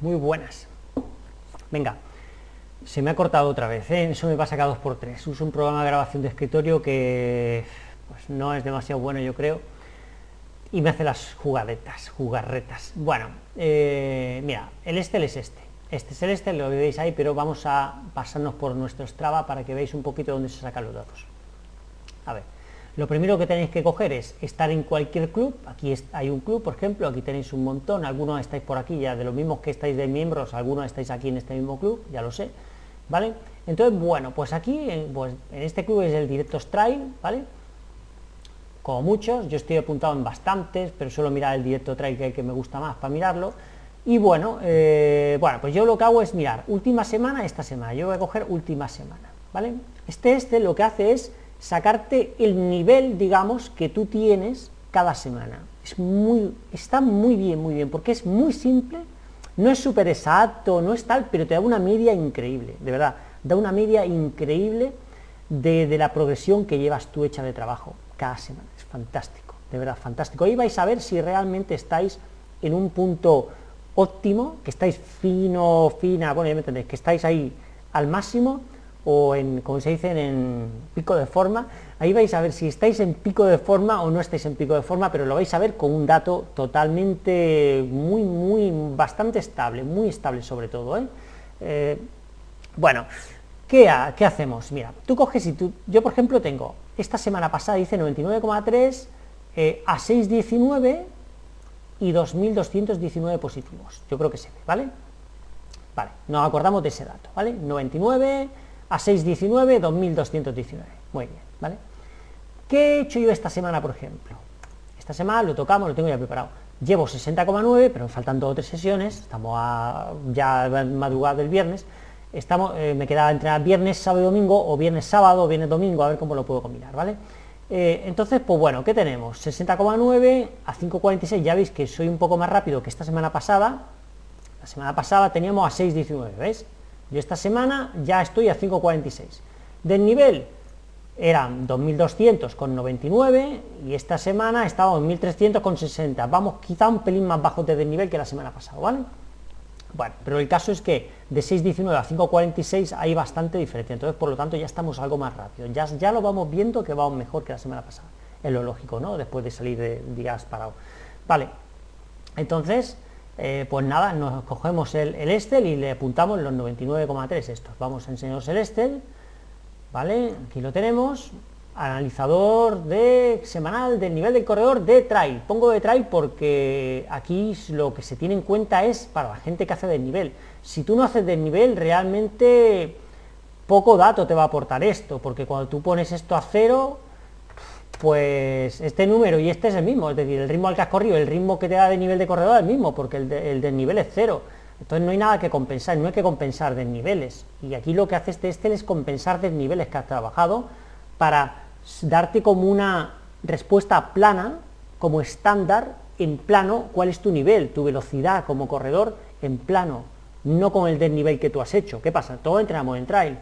Muy buenas. Venga, se me ha cortado otra vez, ¿eh? eso me pasa cada dos por tres. Uso un programa de grabación de escritorio que pues, no es demasiado bueno, yo creo, y me hace las jugadetas, jugarretas. Bueno, eh, mira, el Estel es este. Este es el Estel, lo veis ahí, pero vamos a pasarnos por nuestro Strava para que veáis un poquito dónde se sacan los datos. A ver, lo primero que tenéis que coger es estar en cualquier club, aquí hay un club, por ejemplo, aquí tenéis un montón, algunos estáis por aquí, ya de los mismos que estáis de miembros, algunos estáis aquí en este mismo club, ya lo sé, ¿vale? Entonces, bueno, pues aquí, pues, en este club es el Directo Trail, ¿vale? Como muchos, yo estoy apuntado en bastantes, pero suelo mirar el Directo Trail que, que me gusta más para mirarlo, y bueno, eh, bueno, pues yo lo que hago es mirar última semana, esta semana, yo voy a coger última semana, ¿vale? Este, este lo que hace es sacarte el nivel, digamos, que tú tienes cada semana. Es muy, está muy bien, muy bien, porque es muy simple, no es súper exacto, no es tal, pero te da una media increíble, de verdad, da una media increíble de, la progresión que llevas tú hecha de trabajo cada semana. Es fantástico, de verdad, fantástico. Ahí vais a ver si realmente estáis en un punto óptimo, que estáis fino, fina, bueno, ya me entendéis, que estáis ahí al máximo, o en, como se dice, en pico de forma, ahí vais a ver si estáis en pico de forma o no estáis en pico de forma, pero lo vais a ver con un dato totalmente, muy, muy, bastante estable, muy estable sobre todo. ¿eh? Eh, bueno, ¿qué, hacemos? Mira, tú coges y tú, yo por ejemplo tengo, esta semana pasada hice 99,3 eh, a 6,19 y 2.219 positivos, yo creo que se ve, ¿vale? Vale, nos acordamos de ese dato, ¿vale? 99 a 6.19, 2.219. Muy bien, ¿vale? ¿Qué he hecho yo esta semana, por ejemplo? Esta semana lo tocamos, lo tengo ya preparado. Llevo 60,9, pero faltan dos o tres sesiones, estamos ya madrugada del viernes, estamos, eh, me queda entrenar viernes, sábado y domingo, o viernes, sábado, viernes, domingo, a ver cómo lo puedo combinar, ¿vale? Eh, entonces, pues bueno, ¿qué tenemos? 60,9 a 5,46, ya veis que soy un poco más rápido que esta semana pasada, la semana pasada teníamos a 6,19, ¿veis? Yo esta semana ya estoy a 5.46. Del nivel eran 2.200 con 99 y esta semana estamos en 1.300 con 60. Vamos quizá un pelín más bajo de nivel que la semana pasada, ¿vale? Bueno, pero el caso es que de 6.19 a 5.46 hay bastante diferencia, entonces por lo tanto ya estamos algo más rápido. Ya, ya lo vamos viendo que vamos mejor que la semana pasada. Es lo lógico, ¿no? Después de salir de días parados. Vale, entonces eh, pues nada, nos cogemos el, el, Estel y le apuntamos los 99,3 estos. Vamos a enseñaros el Estel, ¿vale? Aquí lo tenemos, analizador de semanal del nivel del corredor de trail. Pongo de trail porque aquí lo que se tiene en cuenta es para la gente que hace del nivel. Si tú no haces del nivel, realmente poco dato te va a aportar esto, porque cuando tú pones esto a cero, pues este número y este es el mismo, es decir, el ritmo al que has corrido, el ritmo que te da de nivel de corredor es el mismo, porque el, del nivel es cero. Entonces no hay nada que compensar, no hay que compensar desniveles. Y aquí lo que hace este Estel es compensar desniveles que has trabajado para darte como una respuesta plana, como estándar, en plano, cuál es tu nivel, tu velocidad como corredor en plano, no con el desnivel que tú has hecho. ¿Qué pasa? Todos entrenamos en trail.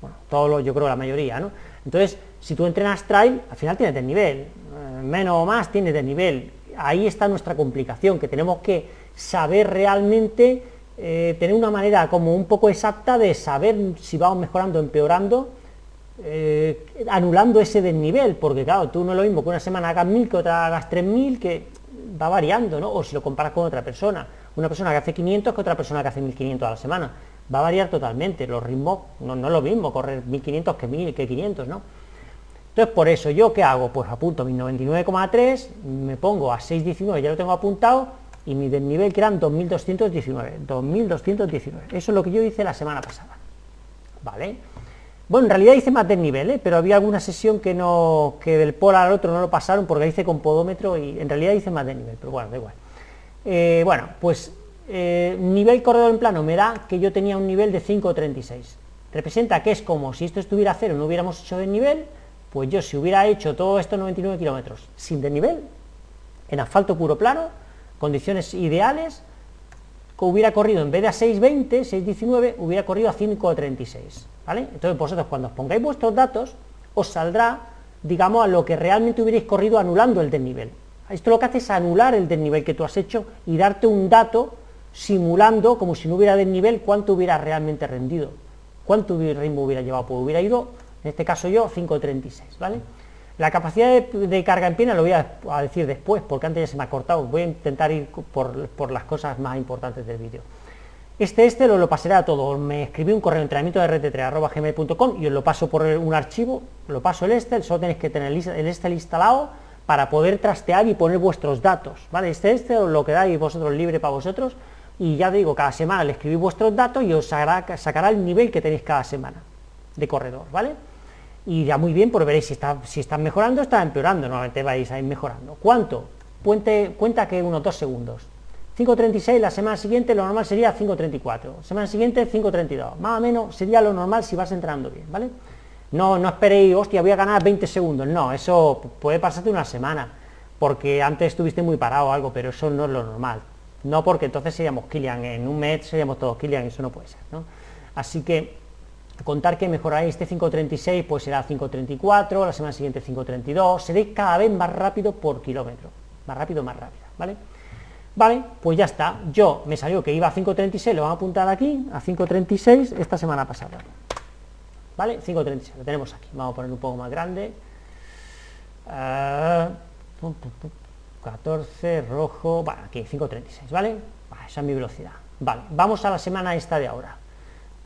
Bueno, todos yo creo la mayoría, ¿no? Entonces, si tú entrenas trail, al final tienes nivel, eh, menos o más tienes nivel. Ahí está nuestra complicación, que tenemos que saber realmente, eh, tener una manera como un poco exacta de saber si vamos mejorando o empeorando, eh, anulando ese desnivel, porque claro, tú no es lo mismo que una semana hagas 1000 que otra hagas 3000, que va variando, ¿no? O si lo comparas con otra persona, una persona que hace 500 que otra persona que hace 1500 a la semana, va a variar totalmente, los ritmos no, no es lo mismo correr 1500 que 1000, que 500, ¿no? Entonces, por eso, ¿yo qué hago? Pues apunto mi 99,3, me pongo a 6,19, ya lo tengo apuntado, y mi desnivel que eran 2.219, 2.219. Eso es lo que yo hice la semana pasada. ¿Vale? Bueno, en realidad hice más desnivel, ¿eh? pero había alguna sesión que no que del polo al otro no lo pasaron porque hice con podómetro y en realidad hice más desnivel, pero bueno, da igual. Eh, bueno, pues eh, nivel corredor en plano me da que yo tenía un nivel de 5,36. Representa que es como si esto estuviera a cero, no hubiéramos hecho desnivel, pues yo si hubiera hecho todos estos 99 kilómetros sin desnivel, en asfalto puro plano, condiciones ideales, hubiera corrido en vez de a 6.20, 6.19, hubiera corrido a 5.36, ¿vale? Entonces vosotros cuando os pongáis vuestros datos, os saldrá, digamos, a lo que realmente hubierais corrido anulando el desnivel. Esto lo que hace es anular el desnivel que tú has hecho y darte un dato simulando, como si no hubiera desnivel, cuánto hubiera realmente rendido. ¿Cuánto ritmo hubiera llevado? Pues hubiera ido, en este caso yo, 5.36, ¿vale? La capacidad de, carga en pierna lo voy a, decir después, porque antes ya se me ha cortado. Voy a intentar ir por, las cosas más importantes del vídeo. Este este lo, lo pasaré a todo. Me escribí un correo de entrenamiento de rt3.gmail.com y os lo paso por un archivo, lo paso el este, solo tenéis que tener el este instalado para poder trastear y poner vuestros datos, ¿vale? Este este os lo quedáis vosotros libre para vosotros y ya digo, cada semana le escribís vuestros datos y os sacará, el nivel que tenéis cada semana de corredor, ¿vale? Y ya muy bien, porque veréis si está, si están mejorando, está empeorando, normalmente vais a ir mejorando. ¿Cuánto? cuenta que unos 2 segundos. 5.36, la semana siguiente lo normal sería 5.34, semana siguiente 5.32, más o menos sería lo normal si vas entrando bien, ¿vale? No, no esperéis, hostia, voy a ganar 20 segundos, no, eso puede pasarte una semana, porque antes estuviste muy parado o algo, pero eso no es lo normal, no porque entonces seríamos Kilian, en un mes seríamos todos Kilian, eso no puede ser, ¿no? Así que contar que mejoraréis este 5.36, pues será 5.34, la semana siguiente 5.32, seréis cada vez más rápido por kilómetro, más rápido, más rápido, ¿vale? Vale, pues ya está, yo me salió que iba a 5.36, lo vamos a apuntar aquí, a 5.36 esta semana pasada, ¿vale? 5.36, lo tenemos aquí, vamos a poner un poco más grande, 14, ah, rojo, vale, aquí 5.36, ¿vale? esa es mi velocidad, vale, vamos a la semana esta de ahora,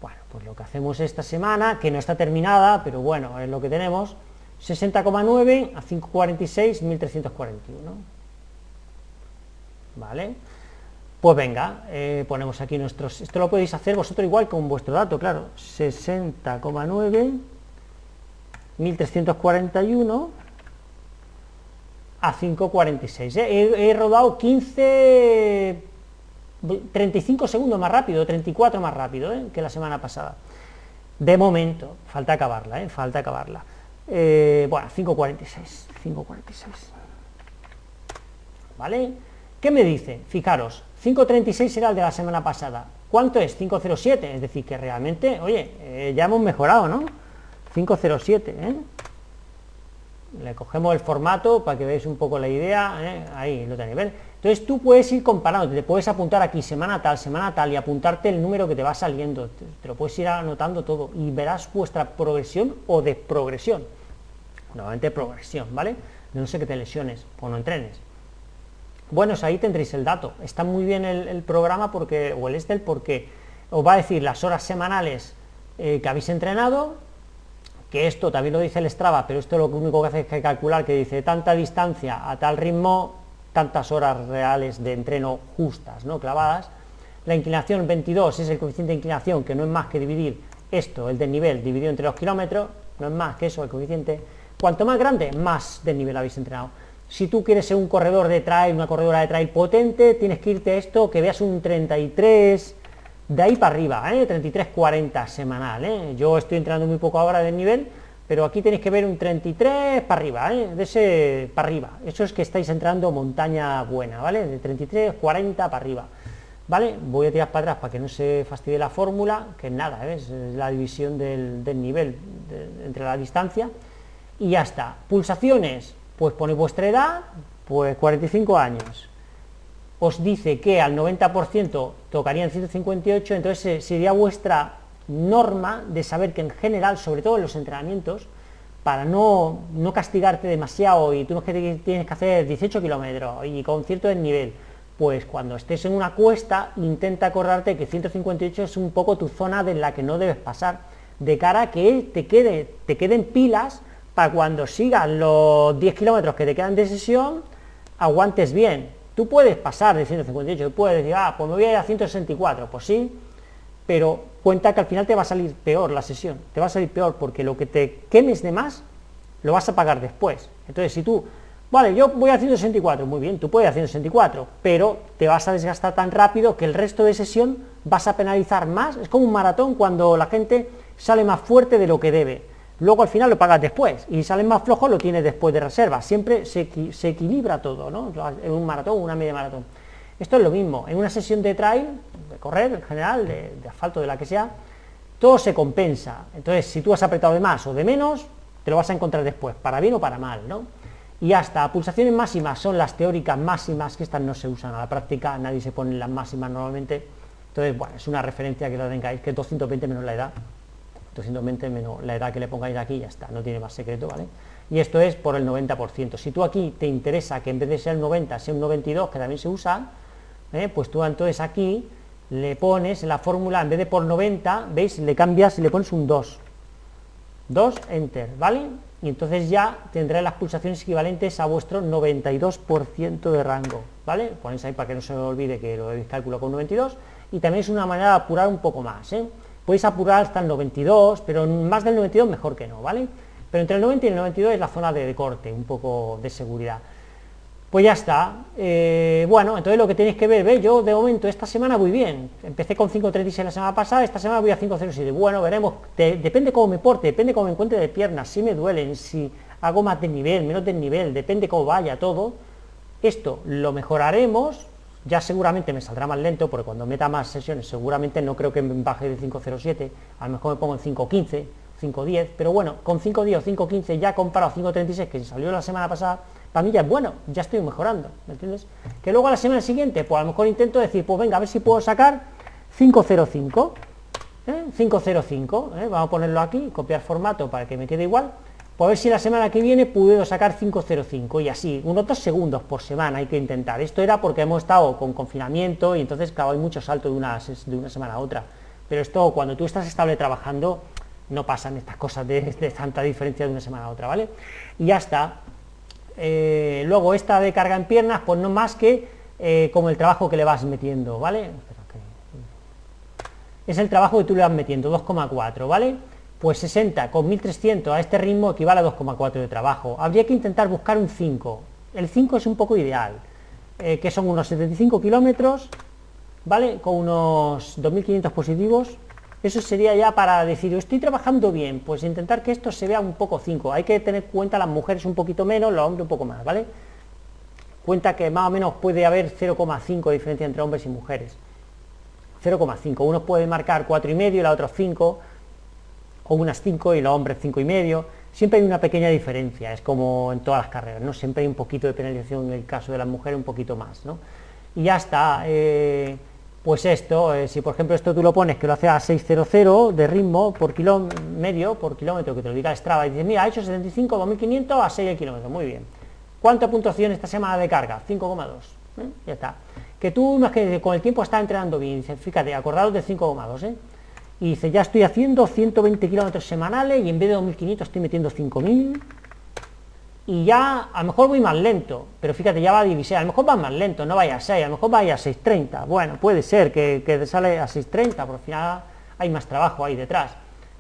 bueno, pues lo que hacemos esta semana, que no está terminada, pero bueno, es lo que tenemos, 60,9 a 5,46, 1341. ¿Vale? Pues venga, eh, ponemos aquí nuestros... Esto lo podéis hacer vosotros igual con vuestro dato, claro. 60,9, 1341 a 5,46. ¿eh? he rodado 15 35 segundos más rápido, 34 más rápido ¿eh? que la semana pasada. De momento, falta acabarla, ¿eh? falta acabarla. Eh, bueno, 5.46, 5.46. ¿Vale? ¿Qué me dice? Fijaros, 5.36 era el de la semana pasada. ¿Cuánto es? 5.07, es decir, que realmente, oye, ya hemos mejorado, ¿no? 5.07, ¿eh? Le cogemos el formato para que veáis un poco la idea, ahí lo tenéis, entonces tú puedes ir comparando, te puedes apuntar aquí semana tal, semana tal y apuntarte el número que te va saliendo, te, lo puedes ir anotando todo y verás vuestra progresión o desprogresión. Nuevamente progresión, ¿vale? No sé que te lesiones o no entrenes. Bueno, ahí tendréis el dato. Está muy bien el, programa porque, o el Estel porque os va a decir las horas semanales eh, que habéis entrenado, que esto también lo dice el Strava, pero esto lo único que hace es que calcular que dice tanta distancia a tal ritmo tantas horas reales de entreno justas, ¿no? clavadas. La inclinación 22 es el coeficiente de inclinación, que no es más que dividir esto, el desnivel, dividido entre los kilómetros, no es más que eso, el coeficiente. Cuanto más grande, más desnivel habéis entrenado. Si tú quieres ser un corredor de trail, una corredora de trail potente, tienes que irte a esto, que veas un 33, de ahí para arriba, ¿eh? 33-40 semanal. ¿eh? Yo estoy entrenando muy poco ahora de nivel, pero aquí tenéis que ver un 33 para arriba, ¿eh? de ese para arriba, eso es que estáis entrando montaña buena, ¿vale? De 33, 40 para arriba, ¿vale? Voy a tirar para atrás para que no se fastidie la fórmula, que nada, es la división del, nivel entre la distancia, y ya está. Pulsaciones, pues ponéis vuestra edad, pues 45 años, os dice que al 90% tocarían 158, entonces sería vuestra norma de saber que en general, sobre todo en los entrenamientos, para no, no castigarte demasiado y tú no tienes que hacer 18 kilómetros y con cierto desnivel, pues cuando estés en una cuesta intenta acordarte que 158 es un poco tu zona de la que no debes pasar, de cara a que te, quede, te queden pilas para cuando sigas los 10 kilómetros que te quedan de sesión, aguantes bien. Tú puedes pasar de 158, puedes decir, ah, pues me voy a ir a 164, pues sí, pero cuenta que al final te va a salir peor la sesión, te va a salir peor porque lo que te quemes de más lo vas a pagar después. Entonces, si tú, vale, yo voy a 164, muy bien, tú puedes a 164, pero te vas a desgastar tan rápido que el resto de sesión vas a penalizar más. Es como un maratón cuando la gente sale más fuerte de lo que debe. Luego al final lo pagas después y sale más flojo lo tienes después de reserva. Siempre se, se equilibra todo, ¿no? En un maratón, una media maratón. Esto es lo mismo, en una sesión de trail, de correr en general, de, asfalto, de la que sea, todo se compensa. Entonces, si tú has apretado de más o de menos, te lo vas a encontrar después, para bien o para mal, ¿no? y hasta pulsaciones máximas son las teóricas máximas, que estas no se usan a la práctica, nadie se pone las máximas normalmente, entonces, bueno, es una referencia que la tengáis, que 220 menos la edad, 220 menos la edad que le pongáis aquí, ya está, no tiene más secreto, ¿vale? Y esto es por el 90%. Si tú aquí te interesa que en vez de ser el 90 sea un 92, que también se usa, ¿eh? pues tú entonces aquí le pones en la fórmula, en vez de por 90, ¿veis? Le cambias y le pones un 2. 2, enter, ¿vale? Y entonces ya tendrá las pulsaciones equivalentes a vuestro 92% de rango, ¿vale? Ponéis ahí para que no se me olvide que lo habéis calculado con 92, y también es una manera de apurar un poco más, ¿eh? Podéis apurar hasta el 92, pero más del 92 mejor que no, ¿vale? Pero entre el 90 y el 92 es la zona de corte, un poco de seguridad. Pues ya está. Eh, bueno, entonces lo que tenéis que ver, ¿ves? Yo de momento esta semana voy bien. Empecé con 5.36 la semana pasada, esta semana voy a 5.07. Bueno, veremos. depende cómo me porte, depende cómo me encuentre de piernas, si me duelen, si hago más de nivel, menos de nivel, depende cómo vaya todo. Esto lo mejoraremos. Ya seguramente me saldrá más lento, porque cuando meta más sesiones seguramente no creo que me baje de 5.07, a lo mejor me pongo en 5.15, 5.10, pero bueno, con 5.10 o 5.15 ya comparado a 5.36 que salió la semana pasada, para mí ya es bueno, ya estoy mejorando, ¿me entiendes? Que luego a la semana siguiente, pues a lo mejor intento decir, pues venga, a ver si puedo sacar 505, ¿eh? 505, ¿eh? vamos a ponerlo aquí, copiar formato para que me quede igual, pues a ver si la semana que viene puedo sacar 505 y así, unos dos segundos por semana hay que intentar. Esto era porque hemos estado con confinamiento y entonces, claro, hay mucho salto de una, de una semana a otra. Pero esto, cuando tú estás estable trabajando, no pasan estas cosas de, de tanta diferencia de una semana a otra, ¿vale? Y ya está, eh, luego esta de carga en piernas, pues no más que eh, como el trabajo que le vas metiendo, ¿vale? Es el trabajo que tú le vas metiendo, 2,4, ¿vale? Pues 60 con 1300 a este ritmo equivale a 2,4 de trabajo. Habría que intentar buscar un 5. El 5 es un poco ideal, eh, que son unos 75 kilómetros, ¿vale? Con unos 2500 positivos, eso sería ya para decir, estoy trabajando bien, pues intentar que esto se vea un poco 5. Hay que tener cuenta las mujeres un poquito menos, los hombres un poco más, ¿vale? Cuenta que más o menos puede haber 0,5 diferencia entre hombres y mujeres. 0,5. Uno puede marcar 4,5 y la otra 5, o unas 5 y los hombres 5,5. Siempre hay una pequeña diferencia, es como en todas las carreras, ¿no? Siempre hay un poquito de penalización en el caso de las mujeres, un poquito más, ¿no? Y ya está. Eh, pues esto, eh, si por ejemplo esto tú lo pones que lo hace a 600 de ritmo por kilómetro, medio, por kilómetro, que te lo diga Strava, y dices, mira, ha hecho 75, 2500 a 6 el kilómetro, muy bien. ¿Cuánta puntuación esta semana de carga? 5,2, ¿eh? ya está. Que tú, no es que con el tiempo está entrenando bien, fíjate, acordados de 5,2, ¿eh? Y dice, ya estoy haciendo 120 kilómetros semanales y en vez de 2500 estoy metiendo 5000, y ya a lo mejor voy más lento, pero fíjate, ya va a divisar, a lo mejor va más lento, no vaya a 6, a lo mejor vaya a 6.30, bueno, puede ser que, que sale a 6.30, por al final hay más trabajo ahí detrás.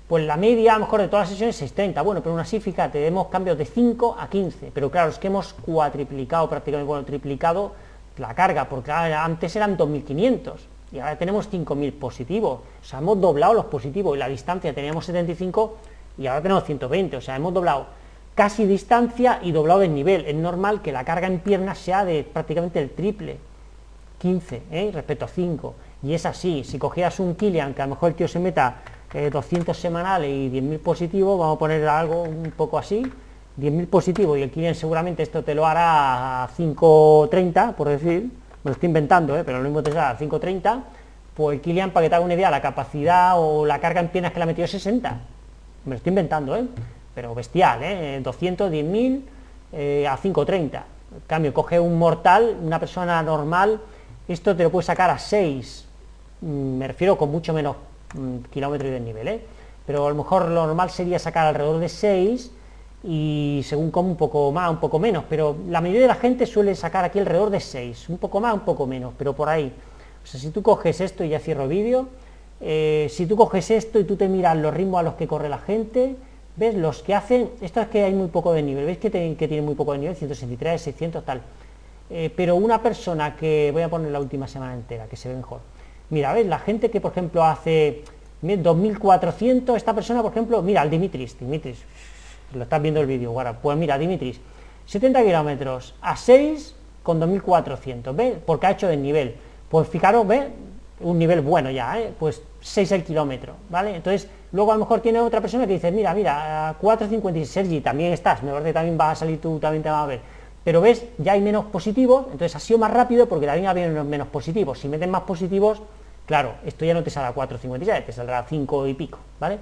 Pues la media, a lo mejor de todas las sesiones, 6.30, bueno, pero aún así, fíjate, vemos cambios de 5 a 15, pero claro, es que hemos cuatriplicado, prácticamente, bueno, triplicado la carga, porque antes eran 2.500, y ahora tenemos 5.000 positivos, o sea, hemos doblado los positivos, y la distancia teníamos 75, y ahora tenemos 120, o sea, hemos doblado casi distancia y doblado de nivel. Es normal que la carga en piernas sea de prácticamente el triple, 15 ¿eh? respecto a 5. Y es así, si cogieras un Kilian, que a lo mejor el tío se meta 200 eh, semanales y 10.000 positivos, vamos a poner algo un poco así, 10.000 positivos y el Kilian seguramente esto te lo hará a 5.30, por decir, me lo estoy inventando, ¿eh? pero lo mismo te sale a 5.30, pues el Kilian, para que te haga una idea, la capacidad o la carga en piernas que le ha metido es 60. Me lo estoy inventando, ¿eh? Pero bestial, ¿eh? 210.000 eh, a 5.30. En cambio, coge un mortal, una persona normal, esto te lo puede sacar a 6, mm, me refiero con mucho menos mm, kilómetros de nivel, ¿eh? pero a lo mejor lo normal sería sacar alrededor de 6 y según como un poco más, un poco menos, pero la mayoría de la gente suele sacar aquí alrededor de 6, un poco más, un poco menos, pero por ahí. O sea, si tú coges esto, y ya cierro vídeo, eh, si tú coges esto y tú te miras los ritmos a los que corre la gente, ¿Ves? Los que hacen, esto es que hay muy poco de nivel, ¿veis que, que tiene muy poco de nivel? 163, 600, tal. Eh, pero una persona que, voy a poner la última semana entera, que se ve mejor. Mira, ¿ves? La gente que, por ejemplo, hace 2400, esta persona, por ejemplo, mira, el Dimitris, Dimitris, lo estás viendo el vídeo, ahora, pues mira, Dimitris, 70 kilómetros a 6 con 2400, ¿ves? Porque ha hecho de nivel. Pues fijaros, ¿ves? Un nivel bueno ya, ¿eh? Pues 6 el kilómetro, ¿vale? Entonces, Luego a lo mejor tiene otra persona que dice, mira, mira, 4.56, Sergi, también estás, me parece que también vas a salir tú, también te va a ver. Pero ves, ya hay menos positivos, entonces ha sido más rápido porque también había menos positivos. Si meten más positivos, claro, esto ya no te saldrá 4.56, te saldrá 5 y pico, ¿vale?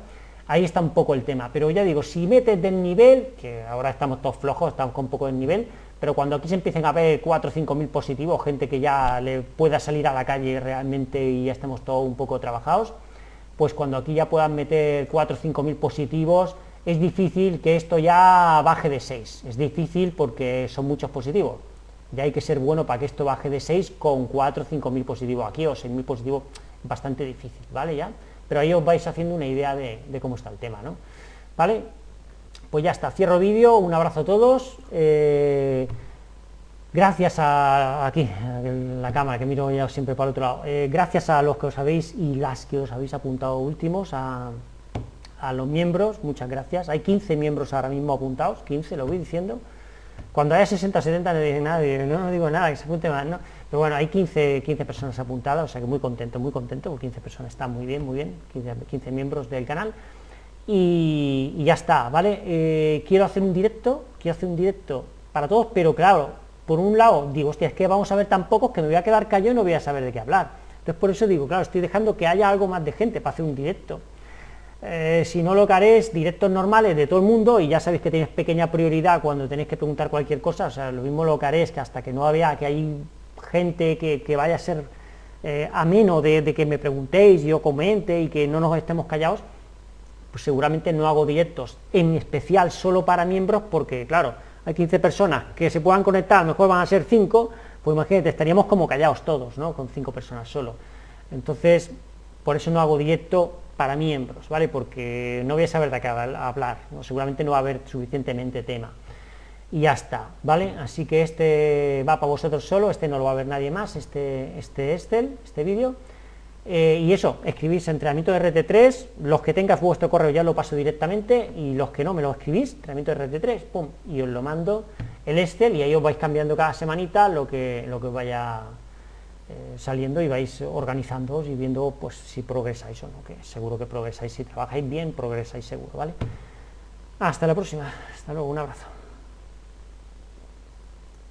Ahí está un poco el tema, pero ya digo, si metes del nivel, que ahora estamos todos flojos, estamos con un poco de nivel, pero cuando aquí se empiecen a ver 4 o 5 mil positivos, gente que ya le pueda salir a la calle realmente y ya estemos todos un poco trabajados, pues cuando aquí ya puedan meter 4 o 5 mil positivos, es difícil que esto ya baje de 6, es difícil porque son muchos positivos, ya hay que ser bueno para que esto baje de 6 con 4 o 5 mil positivos aquí, o 6 mil positivos, bastante difícil, ¿vale? Ya, pero ahí os vais haciendo una idea de, cómo está el tema, ¿no? ¿Vale? Pues ya está, cierro vídeo, un abrazo a todos, eh, gracias a, aquí, la cámara, que miro ya siempre para el otro lado, eh, gracias a los que os habéis y las que os habéis apuntado últimos, a, los miembros, muchas gracias, hay 15 miembros ahora mismo apuntados, 15, lo voy diciendo, cuando haya 60, 70 no digo nada, no, no digo nada, que se apunte más, ¿no? Pero bueno, hay 15, 15 personas apuntadas, o sea que muy contento, muy contento, porque 15 personas está muy bien, muy bien, 15, miembros del canal. Y, ya está, ¿vale? Eh, quiero hacer un directo, quiero hacer un directo para todos, pero claro, por un lado digo, hostia, es que vamos a ver tan pocos que me voy a quedar callado y no voy a saber de qué hablar. Entonces por eso digo, claro, estoy dejando que haya algo más de gente para hacer un directo. Eh, si no lo que haré es directos normales de todo el mundo y ya sabéis que tenéis pequeña prioridad cuando tenéis que preguntar cualquier cosa, o sea, lo mismo lo que haré es que hasta que no vea que hay gente que, vaya a ser eh, ameno de, que me preguntéis, yo comente y que no nos estemos callados, pues seguramente no hago directos en especial solo para miembros porque, claro, hay 15 personas que se puedan conectar, a lo mejor van a ser 5, pues imagínate, estaríamos como callados todos, ¿no? Con 5 personas solo. Entonces, por eso no hago directo para miembros, ¿vale? Porque no voy a saber de qué hablar, seguramente no va a haber suficientemente tema y ya está, ¿vale? Así que este va para vosotros solo, este no lo va a ver nadie más, este, este Excel, este vídeo. Eh, y eso, escribís entrenamiento de RT3, los que tengas vuestro correo ya lo paso directamente y los que no me lo escribís, entrenamiento de RT3, pum, y os lo mando el Excel y ahí os vais cambiando cada semanita lo que, lo que vaya eh, saliendo y vais organizándoos y viendo pues si progresáis o no, que seguro que progresáis, si trabajáis bien, progresáis seguro, ¿vale? Hasta la próxima, hasta luego, un abrazo.